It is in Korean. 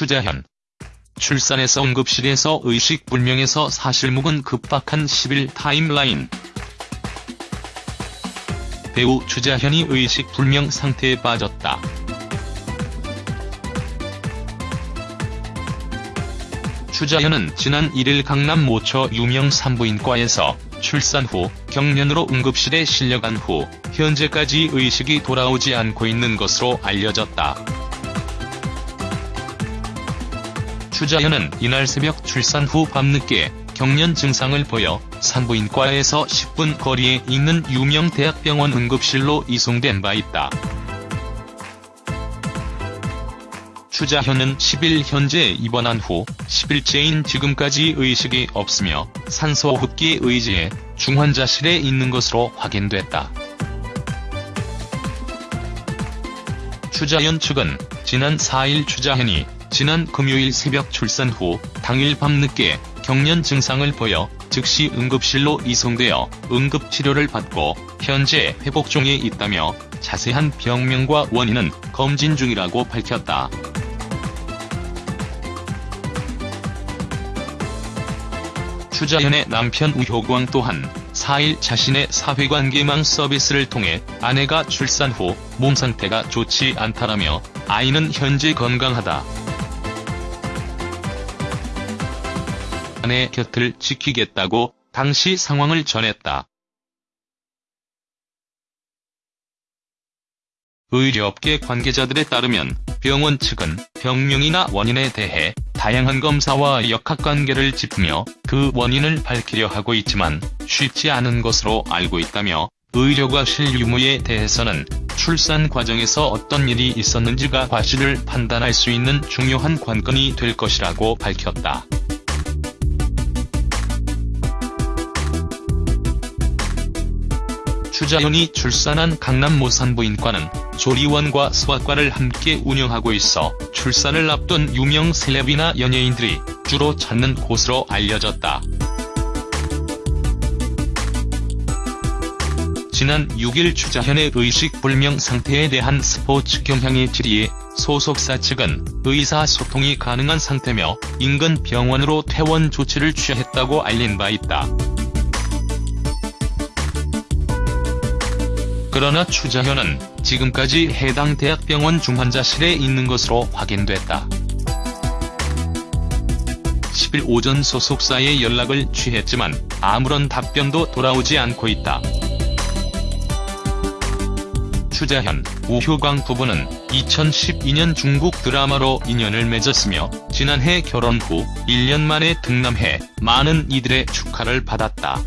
추자현 출산해서 응급실에서 의식불명에서 사실묵은 급박한 10일 타임라인 배우 추자현이 의식불명 상태에 빠졌다. 추자현은 지난 1일 강남 모처 유명 산부인과에서 출산 후 경련으로 응급실에 실려간 후 현재까지 의식이 돌아오지 않고 있는 것으로 알려졌다. 추자현은 이날 새벽 출산 후 밤늦게 경련 증상을 보여 산부인과에서 10분 거리에 있는 유명 대학병원 응급실로 이송된 바 있다. 추자현은 10일 현재 입원한 후 10일째인 지금까지 의식이 없으며 산소호흡기에 의지해 중환자실에 있는 것으로 확인됐다. 추자현 측은 지난 4일 추자현이 지난 금요일 새벽 출산 후 당일 밤늦게 경련 증상을 보여 즉시 응급실로 이송되어 응급치료를 받고 현재 회복 중에 있다며 자세한 병명과 원인은 검진 중이라고 밝혔다. 추자현의 남편 우효광 또한 4일 자신의 사회관계망 서비스를 통해 아내가 출산 후 몸 상태가 좋지 않다라며 아이는 현재 건강하다. 아내 곁을 지키겠다고 당시 상황을 전했다. 의료업계 관계자들에 따르면 병원 측은 병명이나 원인에 대해 다양한 검사와 역학관계를 짚으며 그 원인을 밝히려 하고 있지만 쉽지 않은 것으로 알고 있다며 의료과실 유무에 대해서는 출산 과정에서 어떤 일이 있었는지가 과실을 판단할 수 있는 중요한 관건이 될 것이라고 밝혔다. 추자현이 출산한 강남 모산부인과는 조리원과 소아과를 함께 운영하고 있어 출산을 앞둔 유명 셀럽이나 연예인들이 주로 찾는 곳으로 알려졌다. 지난 6일 추자현의 의식불명 상태에 대한 스포츠 경향의 질의에 소속사 측은 의사소통이 가능한 상태며 인근 병원으로 퇴원 조치를 취했다고 알린 바 있다. 그러나 추자현은 지금까지 해당 대학병원 중환자실에 있는 것으로 확인됐다. 10일 오전 소속사에 연락을 취했지만 아무런 답변도 돌아오지 않고 있다. 추자현, 우효광 부부는 2012년 중국 드라마로 인연을 맺었으며 지난해 결혼 후 1년 만에 등남해 많은 이들의 축하를 받았다.